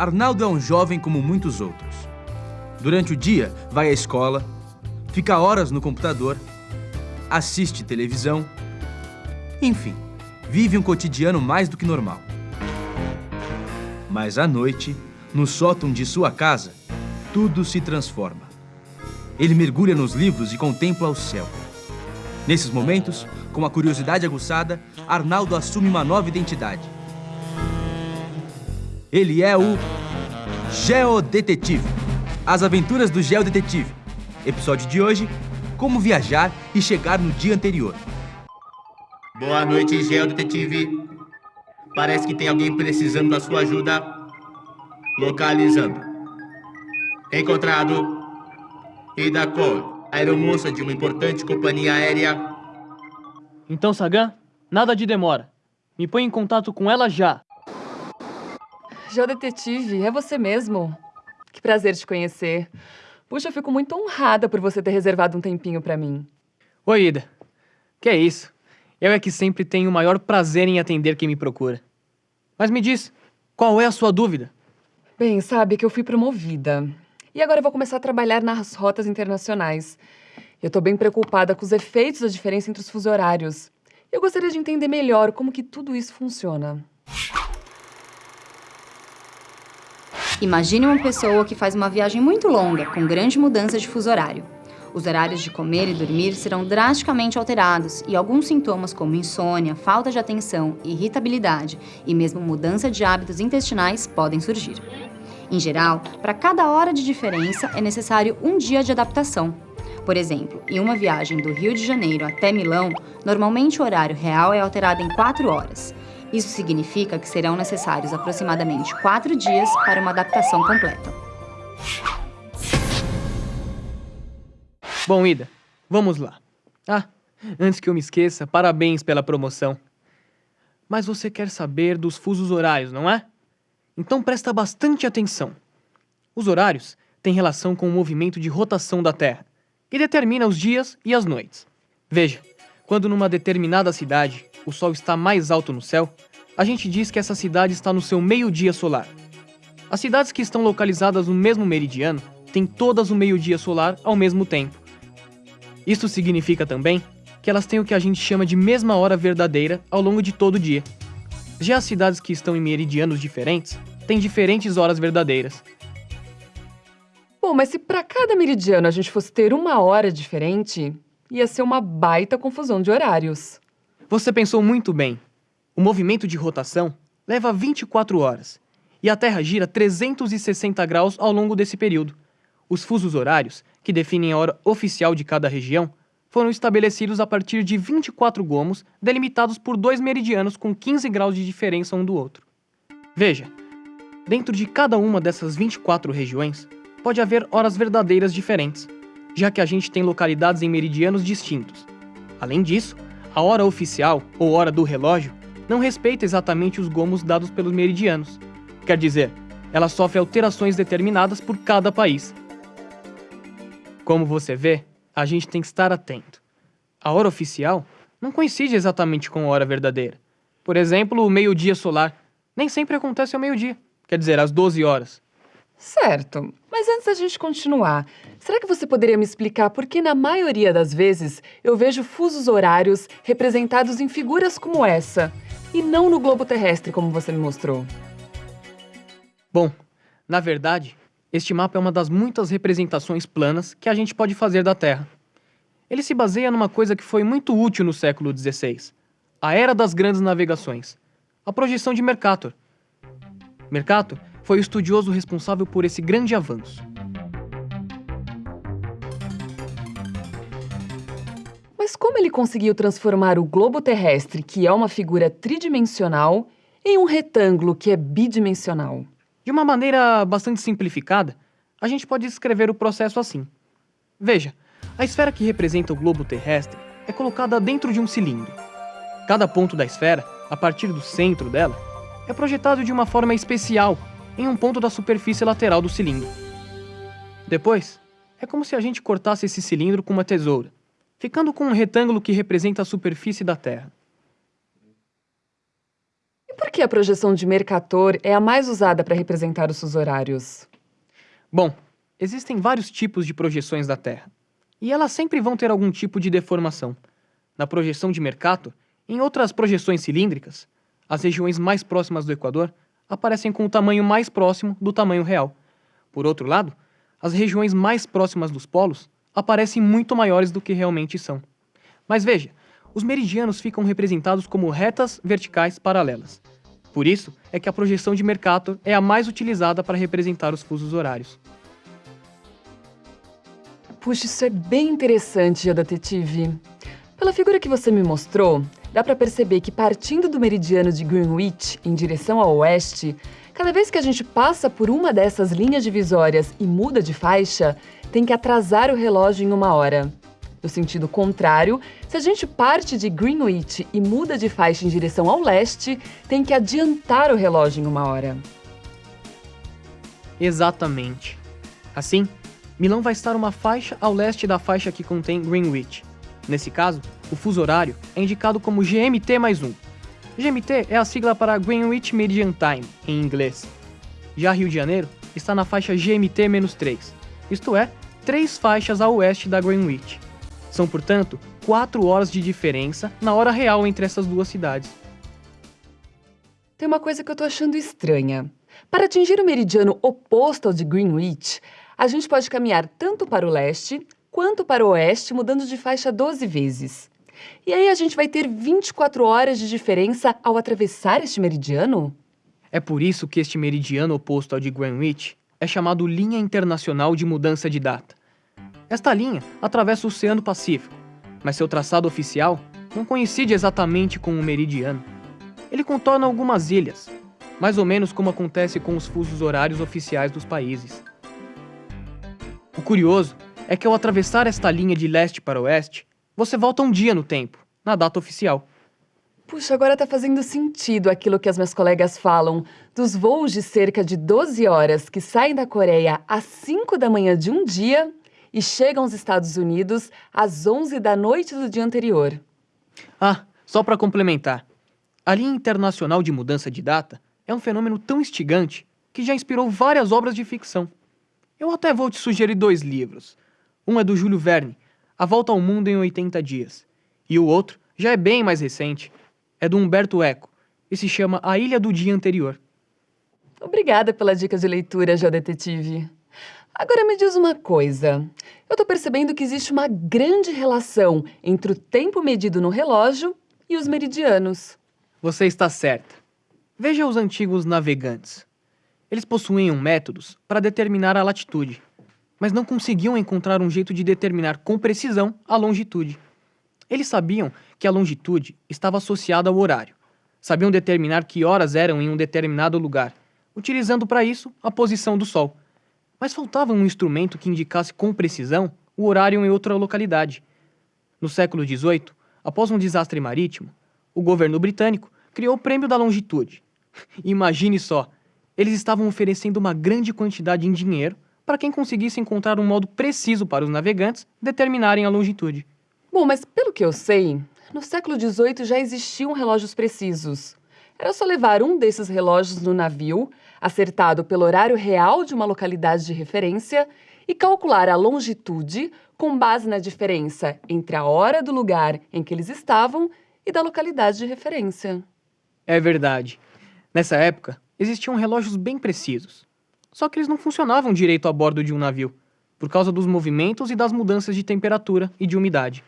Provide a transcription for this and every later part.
Arnaldo é um jovem como muitos outros. Durante o dia, vai à escola, fica horas no computador, assiste televisão, enfim, vive um cotidiano mais do que normal. Mas à noite, no sótão de sua casa, tudo se transforma. Ele mergulha nos livros e contempla o céu. Nesses momentos, com a curiosidade aguçada, Arnaldo assume uma nova identidade. Ele é o Geodetetive. As aventuras do Geodetetive. Episódio de hoje, como viajar e chegar no dia anterior. Boa noite, Geodetetive. Parece que tem alguém precisando da sua ajuda. Localizando. Encontrado. Ida Cole, aeromoça de uma importante companhia aérea. Então, Sagan, nada de demora. Me põe em contato com ela já. Geodetetive, é você mesmo? Que prazer te conhecer. Puxa, eu fico muito honrada por você ter reservado um tempinho pra mim. Oi, Ida. Que é isso? Eu é que sempre tenho o maior prazer em atender quem me procura. Mas me diz, qual é a sua dúvida? Bem, sabe que eu fui promovida. E agora eu vou começar a trabalhar nas rotas internacionais. Eu tô bem preocupada com os efeitos da diferença entre os fuso horários. Eu gostaria de entender melhor como que tudo isso funciona. Imagine uma pessoa que faz uma viagem muito longa, com grande mudança de fuso horário. Os horários de comer e dormir serão drasticamente alterados e alguns sintomas como insônia, falta de atenção, irritabilidade e mesmo mudança de hábitos intestinais podem surgir. Em geral, para cada hora de diferença é necessário um dia de adaptação. Por exemplo, em uma viagem do Rio de Janeiro até Milão, normalmente o horário real é alterado em 4 horas. Isso significa que serão necessários aproximadamente 4 dias para uma adaptação completa. Bom, Ida, vamos lá. Ah, antes que eu me esqueça, parabéns pela promoção. Mas você quer saber dos fusos horários, não é? Então presta bastante atenção. Os horários têm relação com o movimento de rotação da Terra, que determina os dias e as noites. Veja, quando numa determinada cidade o Sol está mais alto no céu, a gente diz que essa cidade está no seu meio-dia solar. As cidades que estão localizadas no mesmo meridiano têm todas o meio-dia solar ao mesmo tempo. Isso significa também que elas têm o que a gente chama de mesma hora verdadeira ao longo de todo o dia. Já as cidades que estão em meridianos diferentes têm diferentes horas verdadeiras. Bom, mas se para cada meridiano a gente fosse ter uma hora diferente, ia ser uma baita confusão de horários. Você pensou muito bem. O movimento de rotação leva 24 horas e a Terra gira 360 graus ao longo desse período. Os fusos horários, que definem a hora oficial de cada região, foram estabelecidos a partir de 24 gomos delimitados por dois meridianos com 15 graus de diferença um do outro. Veja, dentro de cada uma dessas 24 regiões, pode haver horas verdadeiras diferentes, já que a gente tem localidades em meridianos distintos. Além disso, a hora oficial, ou hora do relógio, não respeita exatamente os gomos dados pelos meridianos. Quer dizer, ela sofre alterações determinadas por cada país. Como você vê, a gente tem que estar atento. A hora oficial não coincide exatamente com a hora verdadeira. Por exemplo, o meio-dia solar nem sempre acontece ao meio-dia, quer dizer, às 12 horas. Certo, mas antes da gente continuar, será que você poderia me explicar por que, na maioria das vezes, eu vejo fusos horários representados em figuras como essa, e não no globo terrestre, como você me mostrou? Bom, na verdade, este mapa é uma das muitas representações planas que a gente pode fazer da Terra. Ele se baseia numa coisa que foi muito útil no século XVI, a Era das Grandes Navegações, a projeção de Mercator. Mercator foi o estudioso responsável por esse grande avanço. Mas como ele conseguiu transformar o globo terrestre, que é uma figura tridimensional, em um retângulo que é bidimensional? De uma maneira bastante simplificada, a gente pode descrever o processo assim. Veja, a esfera que representa o globo terrestre é colocada dentro de um cilindro. Cada ponto da esfera, a partir do centro dela, é projetado de uma forma especial em um ponto da superfície lateral do cilindro. Depois, é como se a gente cortasse esse cilindro com uma tesoura, ficando com um retângulo que representa a superfície da Terra. por que a projeção de Mercator é a mais usada para representar os fusos horários? Bom, existem vários tipos de projeções da Terra. E elas sempre vão ter algum tipo de deformação. Na projeção de Mercator, em outras projeções cilíndricas, as regiões mais próximas do Equador aparecem com o tamanho mais próximo do tamanho real. Por outro lado, as regiões mais próximas dos polos aparecem muito maiores do que realmente são. Mas veja, os meridianos ficam representados como retas verticais paralelas. Por isso é que a projeção de Mercator é a mais utilizada para representar os fusos horários. Puxa, isso é bem interessante, Detetive. Pela figura que você me mostrou, dá para perceber que partindo do meridiano de Greenwich em direção ao oeste, cada vez que a gente passa por uma dessas linhas divisórias e muda de faixa, tem que atrasar o relógio em uma hora. No sentido contrário, se a gente parte de Greenwich e muda de faixa em direção ao leste, tem que adiantar o relógio em uma hora. Exatamente. Assim, Milão vai estar uma faixa ao leste da faixa que contém Greenwich. Nesse caso, o fuso horário é indicado como GMT mais 1. GMT é a sigla para Greenwich Median Time, em inglês. Já Rio de Janeiro está na faixa GMT-3, isto é, três faixas a oeste da Greenwich. São, portanto, quatro horas de diferença na hora real entre essas duas cidades. Tem uma coisa que eu tô achando estranha. Para atingir o meridiano oposto ao de Greenwich, a gente pode caminhar tanto para o leste quanto para o oeste, mudando de faixa 12 vezes. E aí a gente vai ter 24 horas de diferença ao atravessar este meridiano? É por isso que este meridiano oposto ao de Greenwich é chamado Linha Internacional de Mudança de Data. Esta linha atravessa o Oceano Pacífico, mas seu traçado oficial não coincide exatamente com o meridiano. Ele contorna algumas ilhas, mais ou menos como acontece com os fusos horários oficiais dos países. O curioso é que ao atravessar esta linha de leste para oeste, você volta um dia no tempo, na data oficial. Puxa, agora tá fazendo sentido aquilo que as minhas colegas falam dos voos de cerca de 12 horas que saem da Coreia às 5 da manhã de um dia e chegam aos Estados Unidos às 11 da noite do dia anterior. Ah, só para complementar. A linha internacional de mudança de data é um fenômeno tão instigante que já inspirou várias obras de ficção. Eu até vou te sugerir dois livros. Um é do Júlio Verne, A Volta ao Mundo em 80 Dias. E o outro já é bem mais recente. É do Humberto Eco e se chama A Ilha do Dia Anterior. Obrigada pela dica de leitura, Geodetetive. Agora me diz uma coisa. Eu tô percebendo que existe uma grande relação entre o tempo medido no relógio e os meridianos. Você está certa. Veja os antigos navegantes. Eles possuíam métodos para determinar a latitude mas não conseguiam encontrar um jeito de determinar com precisão a longitude. Eles sabiam que a longitude estava associada ao horário. Sabiam determinar que horas eram em um determinado lugar, utilizando para isso a posição do Sol. Mas faltava um instrumento que indicasse com precisão o horário em outra localidade. No século XVIII, após um desastre marítimo, o governo britânico criou o Prêmio da Longitude. Imagine só, eles estavam oferecendo uma grande quantidade em dinheiro para quem conseguisse encontrar um modo preciso para os navegantes determinarem a longitude. Bom, mas pelo que eu sei, no século XVIII já existiam relógios precisos. Era só levar um desses relógios no navio, acertado pelo horário real de uma localidade de referência, e calcular a longitude com base na diferença entre a hora do lugar em que eles estavam e da localidade de referência. É verdade. Nessa época, existiam relógios bem precisos. Só que eles não funcionavam direito a bordo de um navio, por causa dos movimentos e das mudanças de temperatura e de umidade.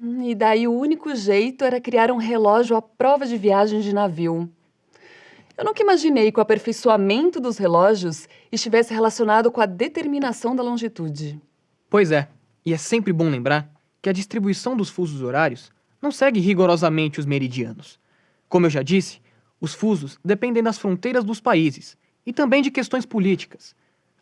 Hum, e daí o único jeito era criar um relógio à prova de viagem de navio. Eu nunca imaginei que o aperfeiçoamento dos relógios estivesse relacionado com a determinação da longitude. Pois é, e é sempre bom lembrar que a distribuição dos fusos horários não segue rigorosamente os meridianos. Como eu já disse, os fusos dependem das fronteiras dos países e também de questões políticas.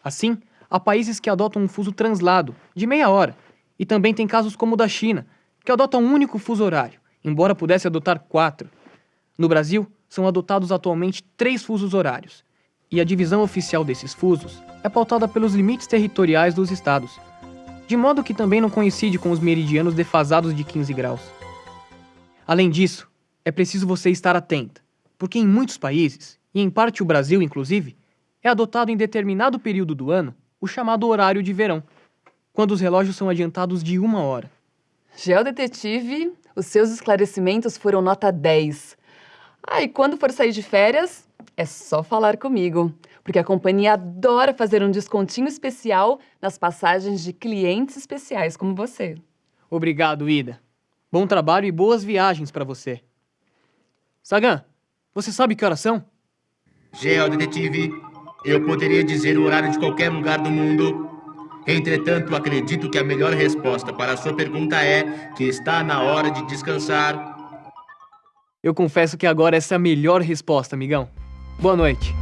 Assim, há países que adotam um fuso translado, de meia hora, e também tem casos como o da China, que adota um único fuso horário, embora pudesse adotar quatro. No Brasil, são adotados atualmente três fusos horários, e a divisão oficial desses fusos é pautada pelos limites territoriais dos estados, de modo que também não coincide com os meridianos defasados de 15 graus. Além disso, é preciso você estar atenta, porque em muitos países, e em parte o Brasil inclusive, é adotado em determinado período do ano o chamado horário de verão, quando os relógios são adiantados de uma hora. Geodetetive, os seus esclarecimentos foram nota 10. Ah, e quando for sair de férias, é só falar comigo, porque a companhia adora fazer um descontinho especial nas passagens de clientes especiais como você. Obrigado, Ida. Bom trabalho e boas viagens para você. Sagan, você sabe que horas são? Geodetetive, eu poderia dizer o horário de qualquer lugar do mundo. Entretanto, acredito que a melhor resposta para a sua pergunta é que está na hora de descansar. Eu confesso que agora essa é a melhor resposta, amigão. Boa noite.